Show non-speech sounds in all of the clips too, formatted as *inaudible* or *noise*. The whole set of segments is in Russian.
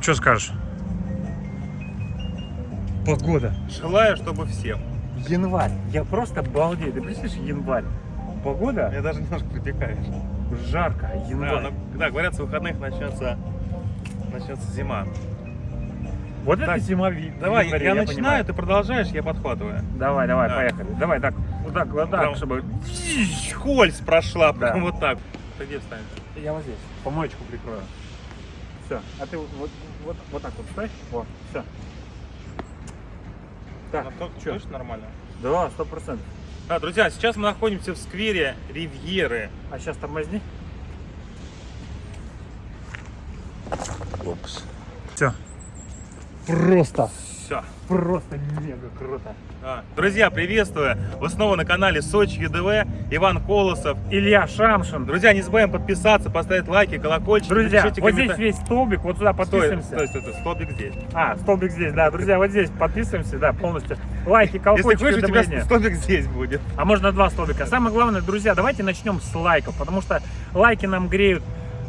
Что скажешь? Погода. Желаю, чтобы всем. Январь. Я просто балдею. Ты представляешь, январь. Погода Я даже немножко припекаешь. жарко. Да, Январь. ну, да, говорят, с выходных начнется, начнется зима. Вот Так, это зима Давай, январе, я, понимаю. начинаю, ты продолжаешь, я подхватываю. Давай, давай, Да. поехали. Давай так, вот так, вот так, Прям- чтобы... Хольс прошла, Да. прям вот так. Ты где встанешь? Я вот здесь, помоечку прикрою. Все, а ты вот, вот, вот, вот так вот стой. Вот, все. Так, А то- чё? Точно нормально? Да, сто процентов. Да, друзья, сейчас мы находимся в сквере Ривьеры. А сейчас тормозни. Опс. Все. Просто, Все. просто мега круто. А, Друзья, приветствую! Вы снова на канале Сочи ЮДВ, Иван Колосов. Илья Шамшин. Друзья, не забываем подписаться, поставить лайки, колокольчик. Друзья, вот здесь коммента- весь столбик, вот сюда Стой, подписываемся. стой, стой, стой, столбик здесь. А, столбик здесь, да, друзья, вот здесь подписываемся, да, полностью. Лайки, Если колокольчики, хочешь, у тебя столбик здесь будет. А можно два столбика. Самое главное, друзья, давайте начнем с лайков, потому что лайки нам греют,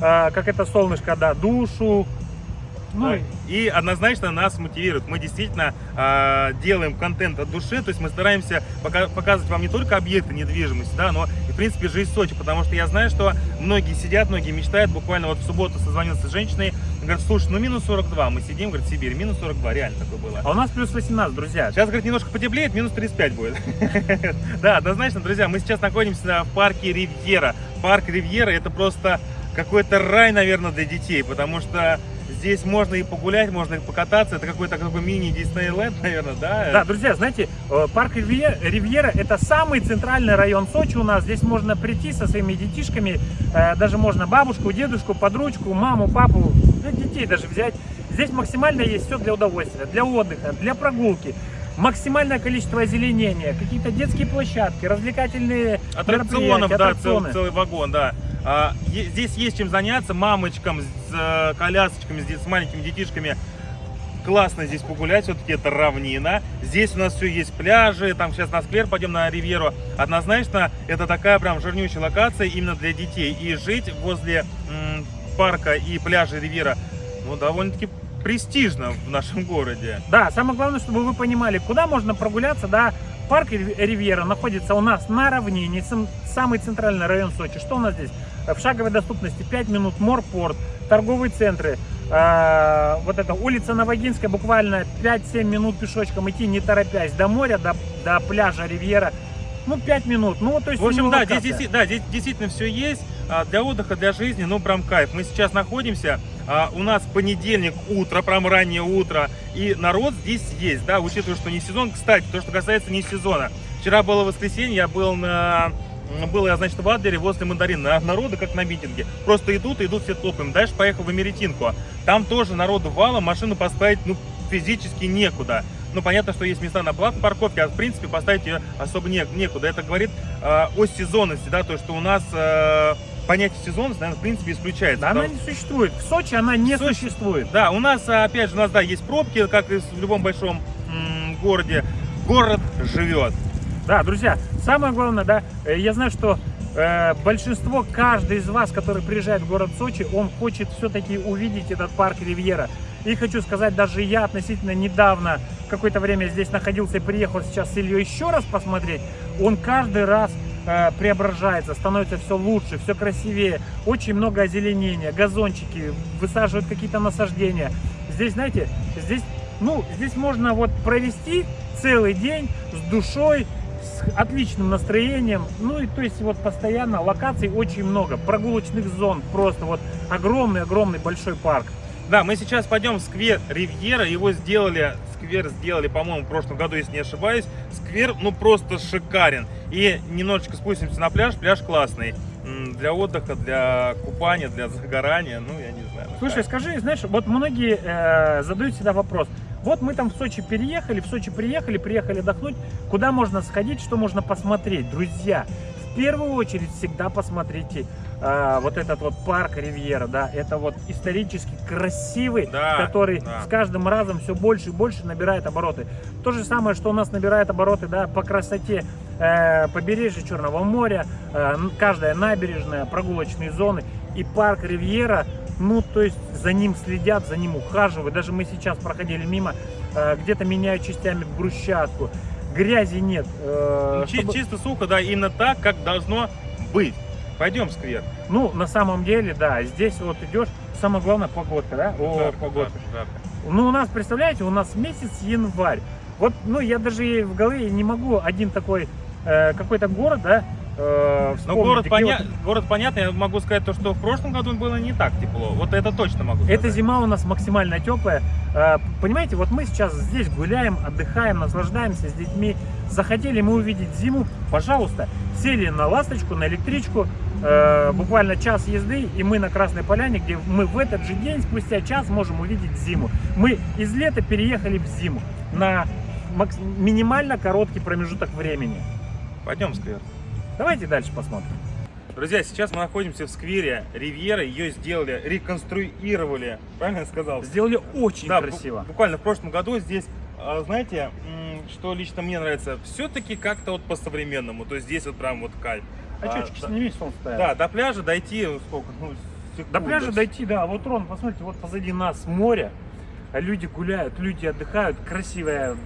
э, как это солнышко, да, душу. Ну, и- И однозначно нас мотивирует. Мы действительно э, делаем контент от души, то есть мы стараемся пока- показывать вам не только объекты недвижимости, да, но и в принципе жизнь Сочи, потому что я знаю, что многие сидят, многие мечтают. Буквально вот в субботу созвонился с женщиной, говорит, слушай, ну минус 42, мы сидим, говорит, Сибирь, минус 42, реально такое было. а у нас плюс 18, друзья. Сейчас, говорит, немножко потеплеет, минус 35 будет. *laughs* Да, однозначно, друзья, мы сейчас находимся в парке Ривьера. Парк Ривьера это просто какой-то рай, наверное, для детей, потому что здесь можно и погулять, можно и покататься. Это какой-то какой мини Диснейленд, наверное, да? Да, друзья, знаете, э, парк Ривье- Ривьера это самый центральный район Сочи у нас. Здесь можно прийти со своими детишками, э, даже можно бабушку, дедушку, подручку, маму, папу, ну, детей даже взять. Здесь максимально есть все для удовольствия, для отдыха, для прогулки. Максимальное количество озеленения, какие-то детские площадки, развлекательные Аттракционов, да, цел- целый вагон, да. А, здесь есть чем заняться мамочкам с э, колясочками, с, маленькими детишками. Классно здесь погулять, все-таки это равнина. Здесь у нас все есть пляжи, там сейчас на сквер пойдем на Ривьеру. Однозначно, это такая прям жирнючая локация именно для детей. И жить возле парка и пляжа Ривьера, ну, довольно-таки престижно в нашем городе. Да, самое главное, чтобы вы понимали, куда можно прогуляться, да, парк Рив- Ривьера находится у нас на равнине, сам- самый центральный район Сочи. Что у нас здесь? В шаговой доступности 5 минут морпорт, торговые центры, э, вот это улица Новогинская, буквально 5-7 минут пешочком идти, не торопясь, до моря, до, до пляжа Ривьера, ну 5 минут, ну то есть В общем, да здесь, да, здесь действительно все есть. А, Для отдыха, для жизни, ну, прям кайф. Мы сейчас находимся, а, у нас понедельник, утро, прям раннее утро, и народ здесь есть, да, учитывая, что не сезон. Кстати, то, что касается не сезона. Вчера было воскресенье, я был на... Был я, значит, в Адлере возле мандарина. Народу как на митинге. Просто идут, идут, все топаем. Дальше поехал в Америтинку. Там тоже народу валом, машину поставить, ну, физически некуда. Ну, понятно, что есть места на платной парковке, а в принципе поставить ее особо не, некуда. Это говорит э, о сезонности, да, то, что у нас э, понятие сезонности, наверное, в принципе, исключается. Да, она Потому- не существует. В Сочи она не В Сочи- существует. Да, у нас, а, опять же, у нас, да, есть пробки, как и в любом большом городе. Город живет. Да, друзья, самое главное, да, э, я знаю, что э, большинство, каждый из вас, который приезжает в город Сочи, он хочет все-таки увидеть этот парк Ривьера. И хочу сказать, даже я относительно недавно, какое-то время здесь находился и приехал сейчас с Ильей еще раз посмотреть, он каждый раз э, преображается, становится все лучше, все красивее, очень много озеленения, газончики, высаживают какие-то насаждения. Здесь, знаете, здесь, ну, здесь можно вот провести целый день с душой, с отличным настроением. Ну и то есть вот постоянно локаций очень много, прогулочных зон, просто вот огромный-огромный большой парк. Да, мы сейчас пойдем в сквер Ривьера. Его сделали, сквер сделали, по-моему, в прошлом году, если не ошибаюсь. Сквер, ну, просто шикарен. И немножечко спустимся на пляж. Пляж классный. Для отдыха, для купания, для загорания. Ну, я не знаю. Слушай, скажи, знаешь, вот многие э, задают всегда вопрос. Вот мы там в Сочи переехали, в Сочи приехали, приехали отдохнуть. Куда можно сходить, что можно посмотреть? Друзья, первую очередь всегда посмотрите э, вот этот вот парк Ривьера, да, это вот исторически красивый, Да, который да. с каждым разом все больше и больше набирает обороты. То же самое, что у нас набирает обороты, да, по красоте э, побережья Черного моря, э, каждая набережная, прогулочные зоны и парк Ривьера ну, то есть за ним следят, за ним ухаживают. Даже мы сейчас проходили мимо, э, где-то меняют частями брусчатку, грязи нет. э, чи- чтобы- Чисто сухо, да, именно так, как должно быть. Пойдем в сквер. Ну, на самом деле, да, здесь вот идешь, самое главное погодка, да? О, Жарко, погодка. жарко, жарко. Ну, у нас, представляете, у нас месяц январь. Вот, ну, я даже в голове не могу один такой, э, какой-то город, да, э, Ну, город, поня... вот- город понятно, я могу сказать то, что в прошлом году было не так тепло. Вот это точно могу сказать. Эта зима у нас максимально теплая. Э, Понимаете, вот мы сейчас здесь гуляем, отдыхаем, наслаждаемся с детьми. Захотели мы увидеть зиму, пожалуйста, сели на ласточку, на электричку, э, буквально час езды, и мы на Красной Поляне, где мы в этот же день, спустя час, можем увидеть зиму. Мы из лета переехали в зиму на макс- минимально короткий промежуток времени. Пойдем в сквер. Давайте дальше посмотрим. Друзья, сейчас мы находимся в сквере Ривьера. Ее сделали, реконструировали. Правильно я сказал? Сделали очень Да, красиво. буквально в прошлом году здесь, а, знаете, что лично мне нравится, все-таки как-то вот по-современному. То есть здесь вот прям вот кайф. Очечки да, сними, солнце стоят. да, до пляжа дойти ну, сколько? Ну, До секунда. пляжа дойти, да. Вот, Рон, посмотрите, вот позади нас море, а люди гуляют, люди отдыхают. Красивая,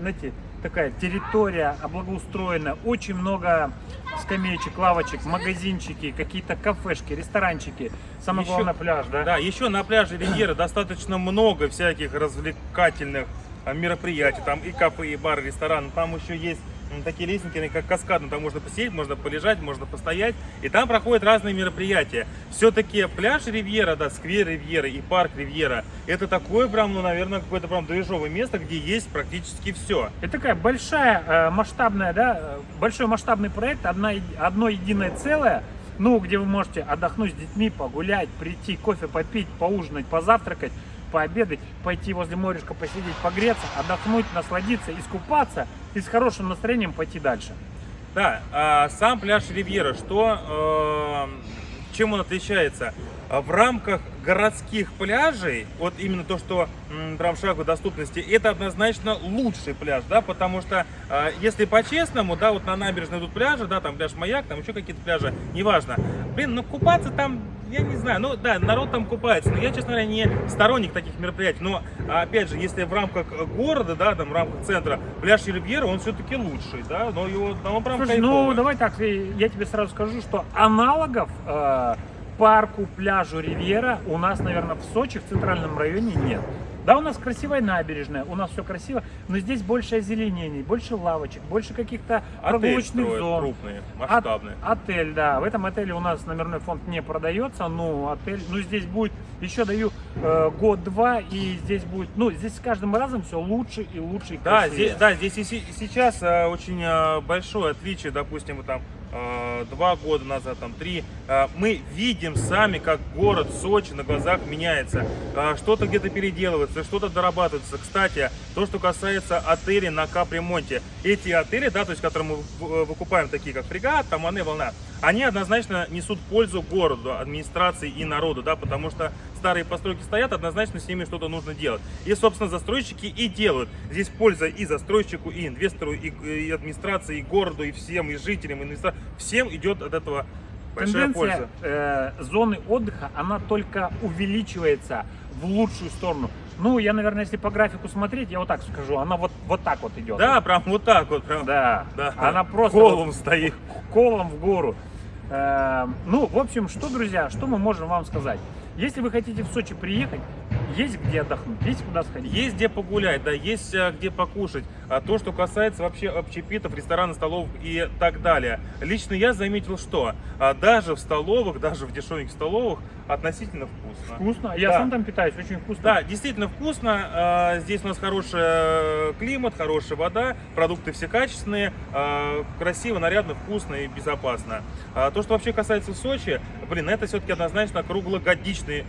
знаете, такая территория облагоустроена. Очень много скамеечек, лавочек, магазинчики, какие-то кафешки, ресторанчики. Самое Еще- главное, пляж, да? Да, еще на пляже Ривьера достаточно много всяких развлекательных а, мероприятий. Там и кафе, и бары, рестораны. Там еще есть м, такие лестники, как каскадно. Там можно посидеть, можно полежать, можно постоять. И там проходят разные мероприятия. Все-таки пляж Ривьера, да, сквер Ривьера и парк Ривьера, это такое прям, ну, наверное, какое-то прям движовое место, где есть практически все. Это такая большая, э, масштабная, да, э, большой масштабный проект, одна, одно единое целое, ну, где вы можете отдохнуть с детьми, погулять, прийти, кофе попить, поужинать, позавтракать, пообедать, пойти возле морюшка посидеть, погреться, отдохнуть, насладиться, искупаться и с хорошим настроением пойти дальше. Да, а сам пляж Ривьера, что, э, чем он отличается? В рамках городских пляжей, вот именно то, что прям шаговой доступности, это однозначно лучший пляж, да, потому что, э, если по-честному, да, вот на набережной идут пляжи, да, там пляж Маяк, там еще какие-то пляжи, неважно. Блин, ну купаться там, я не знаю, ну да, народ там купается, но я, честно говоря, не сторонник таких мероприятий, но, опять же, если в рамках города, да, там, в рамках центра, пляж Ривьера, он все-таки лучший, да, но его, но он прям Слушай, ну давай так, я тебе сразу скажу, что аналогов э, парку, пляжу Ривьера у нас, наверное, в Сочи, в центральном районе нет. Да, у нас красивая набережная, у нас все красиво, но здесь больше озеленений, больше лавочек, больше каких-то прогулочных зон. крупные, От- масштабные. отель, да. В этом отеле у нас номерной фонд не продается, но отель, ну здесь будет, еще даю э, год-два, и здесь будет, ну здесь с каждым разом все лучше и лучше и Да, здесь, да, здесь и се- сейчас э, очень э, большое отличие, допустим, там два года назад, там три, э, мы видим сами, как город Сочи на глазах меняется. Э, Что-то где-то переделывается, что-то дорабатывается. Кстати, то, что касается отелей на капремонте. Эти отели, да, то есть, которые мы э, выкупаем, такие как Фрегат, там Волна, они однозначно несут пользу городу, администрации и народу, да, потому что старые постройки стоят, однозначно с ними что-то нужно делать. И, собственно, застройщики и делают. Здесь польза и застройщику, и инвестору, и, и администрации, и городу, и всем, и жителям, и инвесторам. Всем идет от этого большая Тенденция польза. э, зоны отдыха, она только увеличивается в лучшую сторону. Ну, я, наверное, если по графику смотреть, я вот так скажу, она вот, вот так вот идет. Да, прям вот так вот. Прям. Да, Да. она просто Колом вот стоит. колом в гору. Э, ну, в общем, что, друзья, что мы можем вам сказать? Если вы хотите в Сочи приехать, есть где отдохнуть, есть куда сходить. Есть где погулять, да, есть а, где покушать. А то, что касается вообще общепитов, ресторанов, столовых и так далее. Лично я заметил, что а, даже в столовых, даже в дешевеньких столовых относительно вкусно. Вкусно. Я Да. сам там питаюсь, очень вкусно. Да, действительно вкусно. А, Здесь у нас хороший э, климат, хорошая вода, продукты все качественные, а, красиво, нарядно, вкусно и безопасно. А То, что вообще касается Сочи, блин, это все-таки однозначно круглогодичный э,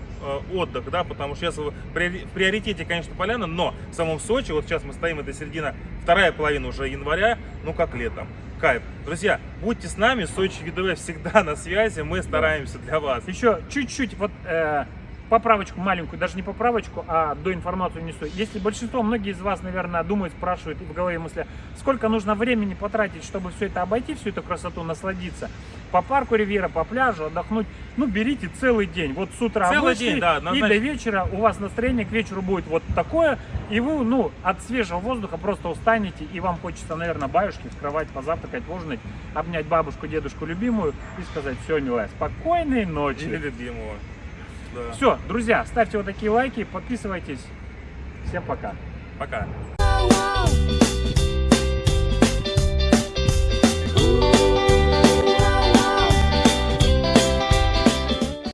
отдых, да, потому что сейчас в приоритете, конечно, поляна, но в самом Сочи, вот сейчас мы стоим, это середина, вторая половина уже января, ну как летом. Кайф. Друзья, будьте с нами, Сочи ВДВ всегда *laughs* на связи, мы стараемся для вас. Еще чуть-чуть вот э, поправочку маленькую, даже не поправочку, а до информацию несу. Если большинство, многие из вас, наверное, думают, спрашивают и в голове мысли, сколько нужно времени потратить, чтобы все это обойти, всю эту красоту насладиться. По парку Ривьера, по пляжу, отдохнуть. Ну, берите целый день. Вот с утра Целый вышли, день, да, и однозначно. до вечера у вас настроение к вечеру будет вот такое, и вы, ну, от свежего воздуха просто устанете, и вам хочется, наверное, баюшки в кровать позавтракать, ужинать, обнять бабушку, дедушку любимую и сказать, все, милая, спокойной ночи. Или любимого. Да. Все, друзья, ставьте вот такие лайки, подписывайтесь. Всем пока. Пока.